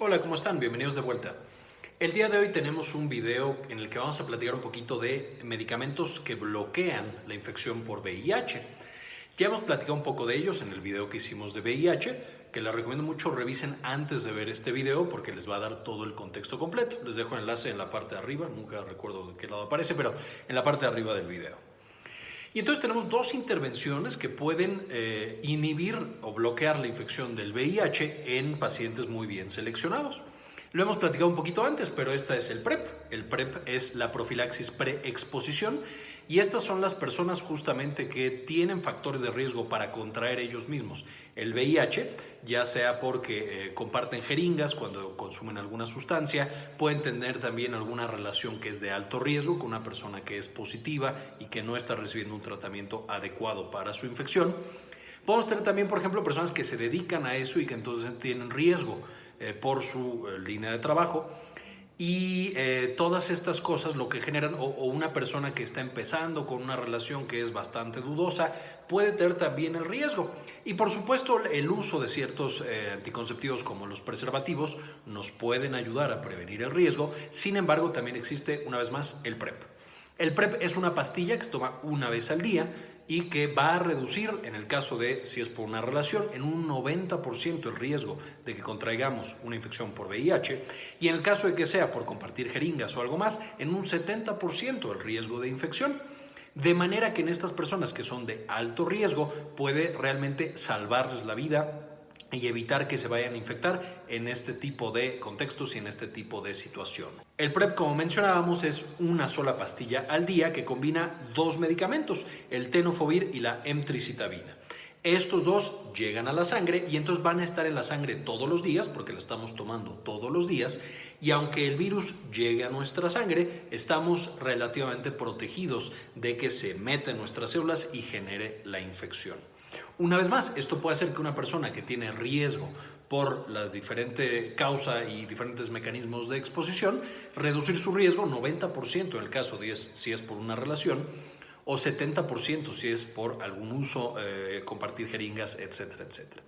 Hola, ¿cómo están? Bienvenidos de vuelta. El día de hoy tenemos un video en el que vamos a platicar un poquito de medicamentos que bloquean la infección por VIH. Ya hemos platicado un poco de ellos en el video que hicimos de VIH, que les recomiendo mucho revisen antes de ver este video porque les va a dar todo el contexto completo. Les dejo el enlace en la parte de arriba, nunca recuerdo de qué lado aparece, pero en la parte de arriba del video. Y entonces tenemos dos intervenciones que pueden eh, inhibir o bloquear la infección del VIH en pacientes muy bien seleccionados. Lo hemos platicado un poquito antes, pero esta es el PrEP. El PrEP es la profilaxis preexposición y estas son las personas justamente que tienen factores de riesgo para contraer ellos mismos el VIH, ya sea porque eh, comparten jeringas cuando consumen alguna sustancia, pueden tener también alguna relación que es de alto riesgo con una persona que es positiva y que no está recibiendo un tratamiento adecuado para su infección. Podemos tener también, por ejemplo, personas que se dedican a eso y que entonces tienen riesgo eh, por su eh, línea de trabajo y eh, todas estas cosas lo que generan, o, una persona que está empezando con una relación que es bastante dudosa, puede tener también el riesgo. Y por supuesto el uso de ciertos eh, anticonceptivos como los preservativos nos pueden ayudar a prevenir el riesgo. Sin embargo, también existe una vez más el PrEP. El PrEP es una pastilla que se toma una vez al día y que va a reducir, en el caso de si es por una relación, en un 90% el riesgo de que contraigamos una infección por VIH y en el caso de que sea por compartir jeringas o algo más, en un 70% el riesgo de infección. De manera que en estas personas que son de alto riesgo puede realmente salvarles la vida y evitar que se vayan a infectar en este tipo de contextos y en este tipo de situación. El PrEP, como mencionábamos, es una sola pastilla al día que combina dos medicamentos, el tenofovir y la emtricitabina. Estos dos llegan a la sangre y entonces van a estar en la sangre todos los días porque la estamos tomando todos los días y aunque el virus llegue a nuestra sangre, estamos relativamente protegidos de que se meta en nuestras células y genere la infección. Una vez más, esto puede hacer que una persona que tiene riesgo por la diferente causa y diferentes mecanismos de exposición, reducir su riesgo 90% en el caso de si es por una relación o 70% si es por algún uso, eh, compartir jeringas, etcétera, etcétera.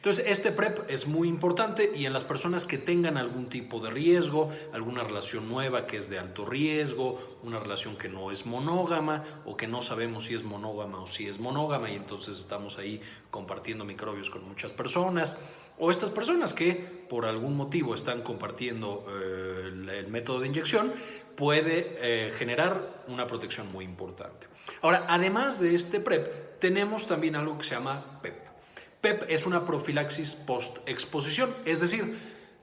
Entonces, este PrEP es muy importante y en las personas que tengan algún tipo de riesgo, alguna relación nueva que es de alto riesgo, una relación que no es monógama o que no sabemos si es monógama o si es monógama y entonces estamos ahí compartiendo microbios con muchas personas, o estas personas que por algún motivo están compartiendo eh, el, método de inyección, puede eh, generar una protección muy importante. Ahora, además de este PrEP, tenemos también algo que se llama PEP. PEP es una profilaxis post-exposición, es decir,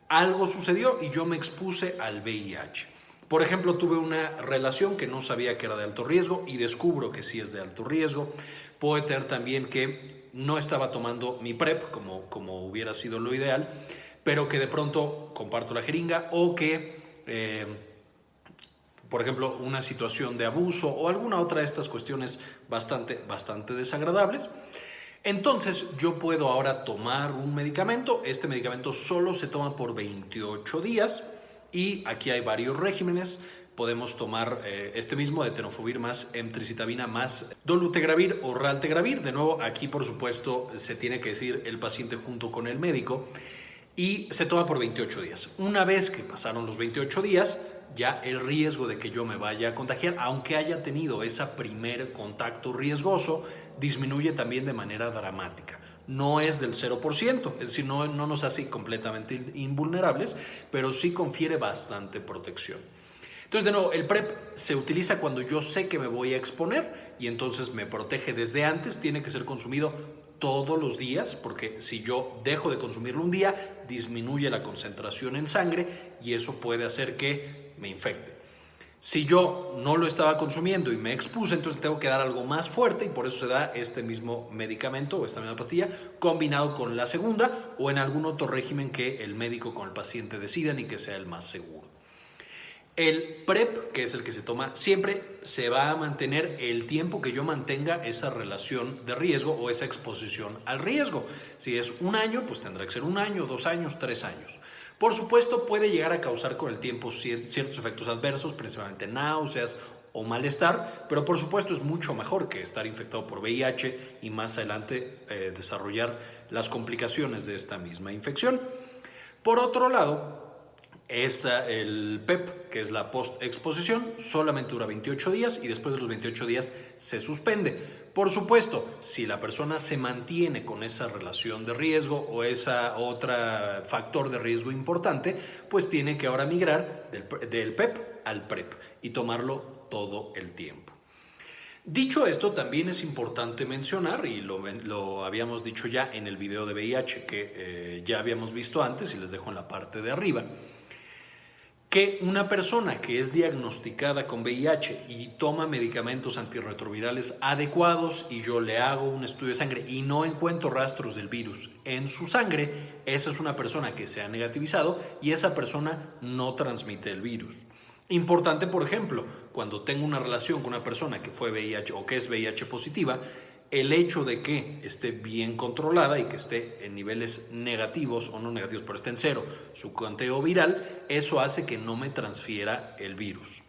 algo sucedió y yo me expuse al VIH. Por ejemplo, tuve una relación que no sabía que era de alto riesgo y descubro que sí es de alto riesgo. Puede tener también que no estaba tomando mi PrEP como, como hubiera sido lo ideal, pero que de pronto comparto la jeringa o que, eh, por ejemplo, una situación de abuso o alguna otra de estas cuestiones bastante, bastante desagradables. Entonces yo puedo ahora tomar un medicamento, este medicamento solo se toma por 28 días y aquí hay varios regímenes, podemos tomar eh, este mismo de tenofovir más emtricitabina más dolutegravir o raltegravir. De nuevo, aquí por supuesto se tiene que decir el paciente junto con el médico y se toma por 28 días. Una vez que pasaron los 28 días, ya el riesgo de que yo me vaya a contagiar, aunque haya tenido ese primer contacto riesgoso, disminuye también de manera dramática. No es del 0%, es decir, no, no nos hace completamente invulnerables, pero sí confiere bastante protección. Entonces, de nuevo, el PrEP se utiliza cuando yo sé que me voy a exponer y entonces me protege desde antes, tiene que ser consumido todos los días, porque si yo dejo de consumirlo un día, disminuye la concentración en sangre y eso puede hacer que me infecte. Si yo no lo estaba consumiendo y me expuse, entonces tengo que dar algo más fuerte y por eso se da este mismo medicamento o esta misma pastilla combinado con la segunda o en algún otro régimen que el médico con el paciente decidan y que sea el más seguro. El PrEP, que es el que se toma siempre, se va a mantener el tiempo que yo mantenga esa relación de riesgo o esa exposición al riesgo. Si es un año, pues tendrá que ser un año, dos años, tres años. Por supuesto, puede llegar a causar con el tiempo ciertos efectos adversos, principalmente náuseas o malestar, pero por supuesto es mucho mejor que estar infectado por VIH y más adelante eh, desarrollar las complicaciones de esta misma infección. Por otro lado, Está el PEP, que es la post-exposición, solamente dura 28 días y después de los 28 días se suspende. Por supuesto, si la persona se mantiene con esa relación de riesgo o esa otra factor de riesgo importante, pues tiene que ahora migrar del, PEP al PREP y tomarlo todo el tiempo. Dicho esto, también es importante mencionar, y lo, habíamos dicho ya en el video de VIH que eh, ya habíamos visto antes y les dejo en la parte de arriba, que una persona que es diagnosticada con VIH y toma medicamentos antirretrovirales adecuados y yo le hago un estudio de sangre y no encuentro rastros del virus en su sangre, esa es una persona que se ha negativizado y esa persona no transmite el virus. Importante, por ejemplo, cuando tengo una relación con una persona que fue VIH o que es VIH positiva, el hecho de que esté bien controlada y que esté en niveles negativos o no negativos, pero esté en cero su conteo viral, eso hace que no me transfiera el virus.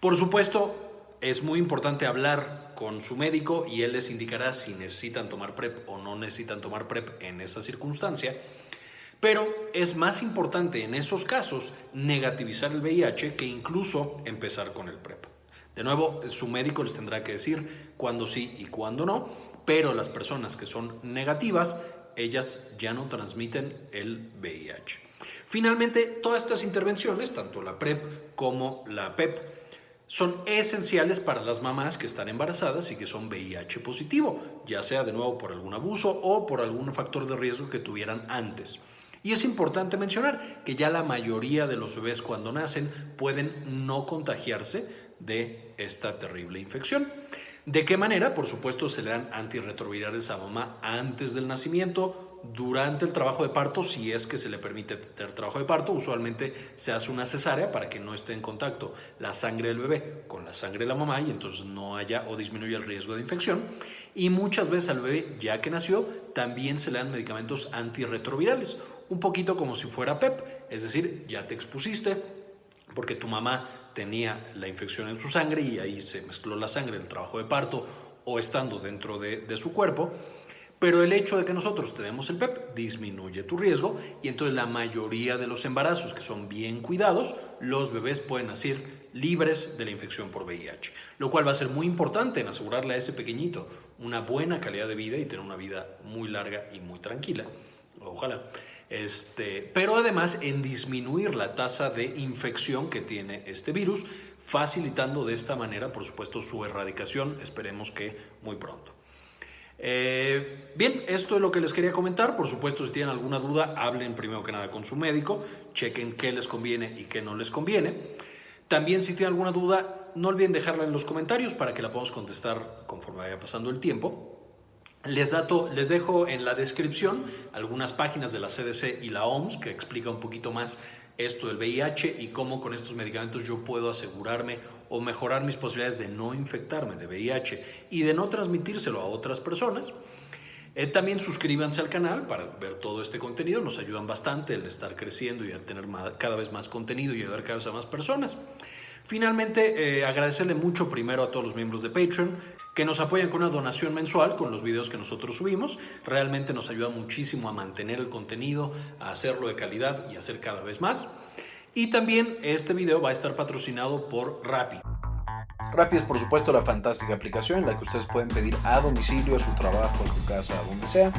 Por supuesto, es muy importante hablar con su médico y él les indicará si necesitan tomar PrEP o no necesitan tomar PrEP en esa circunstancia. Pero es más importante en esos casos negativizar el VIH que incluso empezar con el PrEP. De nuevo, su médico les tendrá que decir cuándo sí y cuándo no, pero las personas que son negativas, ellas ya no transmiten el VIH. Finalmente, todas estas intervenciones, tanto la PrEP como la PEP, son esenciales para las mamás que están embarazadas y que son VIH positivo, ya sea de nuevo por algún abuso o por algún factor de riesgo que tuvieran antes. Y es importante mencionar que ya la mayoría de los bebés cuando nacen pueden no contagiarse de esta terrible infección. ¿De qué manera? Por supuesto, se le dan antirretrovirales a mamá antes del nacimiento, durante el trabajo de parto, si es que se le permite tener trabajo de parto, usualmente se hace una cesárea para que no esté en contacto la sangre del bebé con la sangre de la mamá y entonces no haya o disminuya el riesgo de infección. Y muchas veces al bebé, ya que nació, también se le dan medicamentos antirretrovirales, un poquito como si fuera PEP, es decir, ya te expusiste porque tu mamá tenía la infección en su sangre y ahí se mezcló la sangre en el trabajo de parto o estando dentro de, su cuerpo. Pero el hecho de que nosotros tenemos el PEP disminuye tu riesgo y entonces la mayoría de los embarazos que son bien cuidados, los bebés pueden nacer libres de la infección por VIH. Lo cual va a ser muy importante en asegurarle a ese pequeñito una buena calidad de vida y tener una vida muy larga y muy tranquila. Ojalá. Este, pero además en disminuir la tasa de infección que tiene este virus, facilitando de esta manera, por supuesto, su erradicación, esperemos que muy pronto. Eh, bien, esto es lo que les quería comentar. Por supuesto, si tienen alguna duda, hablen primero que nada con su médico, chequen qué les conviene y qué no les conviene. También si tienen alguna duda, no olviden dejarla en los comentarios para que la podamos contestar conforme vaya pasando el tiempo. Les, les dejo en la descripción algunas páginas de la CDC y la OMS que explica un poquito más esto del VIH y cómo con estos medicamentos yo puedo asegurarme o mejorar mis posibilidades de no infectarme de VIH y de no transmitírselo a otras personas. Eh, también suscríbanse al canal para ver todo este contenido, nos ayudan bastante el estar creciendo y a tener cada vez más contenido y ayudar cada vez a más personas. Finalmente, eh, agradecerle mucho primero a todos los miembros de Patreon que nos apoyan con una donación mensual con los videos que nosotros subimos. Realmente nos ayuda muchísimo a mantener el contenido, a hacerlo de calidad y hacer cada vez más. Y también este video va a estar patrocinado por Rappi. Rappi es por supuesto la fantástica aplicación en la que ustedes pueden pedir a domicilio, a su trabajo, a su casa, a donde sea,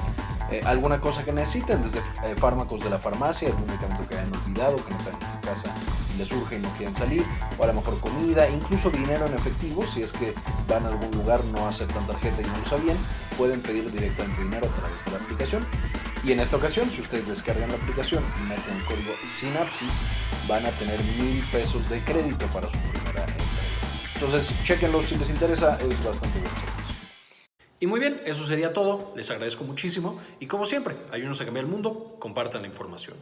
eh, alguna cosa que necesiten, desde eh, fármacos de la farmacia, algún medicamento que hayan olvidado, que no están en su casa y les surge y no quieren salir, o a lo mejor comida, incluso dinero en efectivo, si es que van a algún lugar, no aceptan tarjeta y no lo sabían, pueden pedir directamente dinero a través de la aplicación. Y en esta ocasión, si ustedes descargan la aplicación y meten el código SYNAPSIS, van a tener mil pesos de crédito para su primera entrega. Entonces, chequenlo si les interesa, es bastante bueno. Y muy bien, eso sería todo. Les agradezco muchísimo y como siempre, ayúdenos a cambiar el mundo, compartan la información.